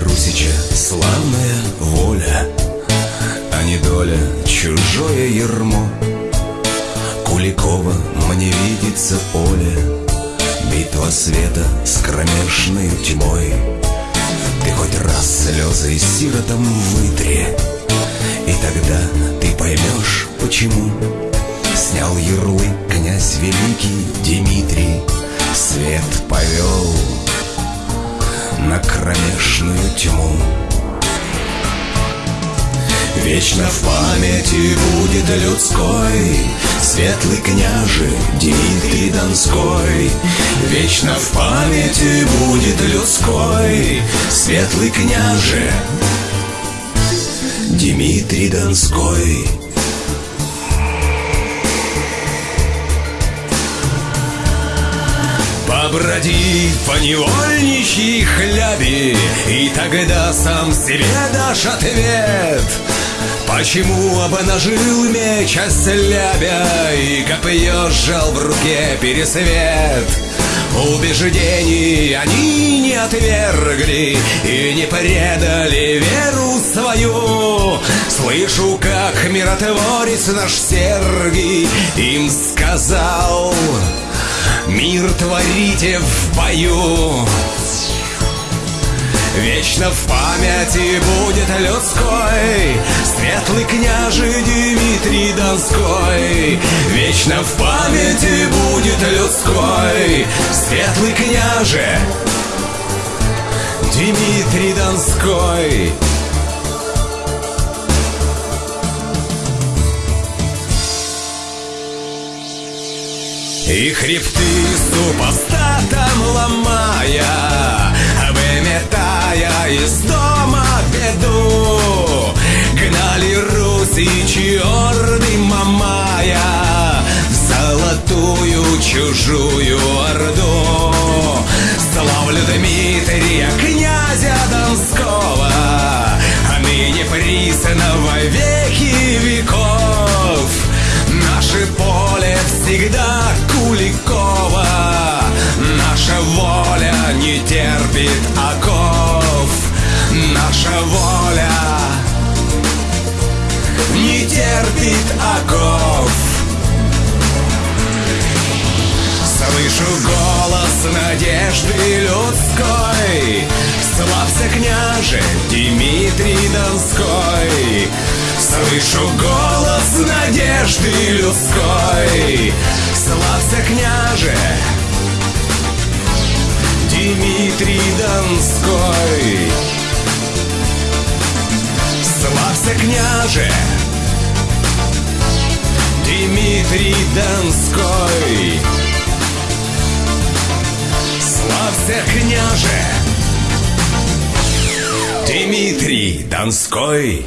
Русича славная воля, А не доля чужое ермо. Куликова мне видится поле, Битва света с кромешной тьмой. Ты хоть раз слезы сиротом вытри, И тогда ты поймешь, почему Снял ярлык князь великий Дмитрий, Свет повел на кромешную тьму. Вечно в памяти будет людской Светлый княже Дмитрий Донской Вечно в памяти будет людской Светлый княже Дмитрий Донской Поброди по невольничьей хлябе И тогда сам себе дашь ответ. Почему обнажил меч ослябя И копье сжал в руке пересвет? Убеждений они не отвергли И не предали веру свою. Слышу, как миротворец наш Сергий Им сказал Мир творите в бою. Вечно в памяти будет людской. Светлый княже Дмитрий Донской. Вечно в памяти будет людской. Светлый княже Дмитрий Донской И хребты супостатом ломая Выметая из дома беду. Гнали русичи орды мамая В золотую чужую орду не терпит оков. Наша воля не терпит оков. Слышу голос надежды людской. Славься, княже, Дмитрий Донской. Слышу голос надежды людской. Славься, княже, Дмитрий Донской Славься, княже, Дмитрий Донской. Славься, княже, Дмитрий Донской